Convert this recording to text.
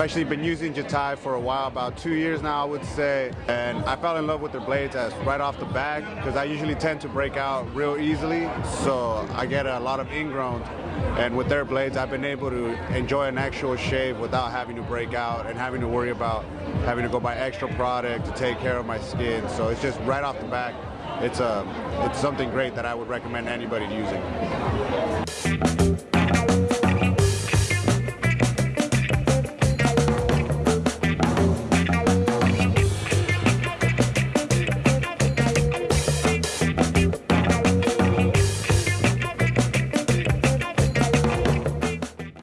I've actually been using Jatai for a while, about two years now, I would say. And I fell in love with their blades as right off the bat because I usually tend to break out real easily. So I get a lot of ingrown. And with their blades, I've been able to enjoy an actual shave without having to break out and having to worry about having to go buy extra product to take care of my skin. So it's just right off the bat, It's a, it's something great that I would recommend anybody using.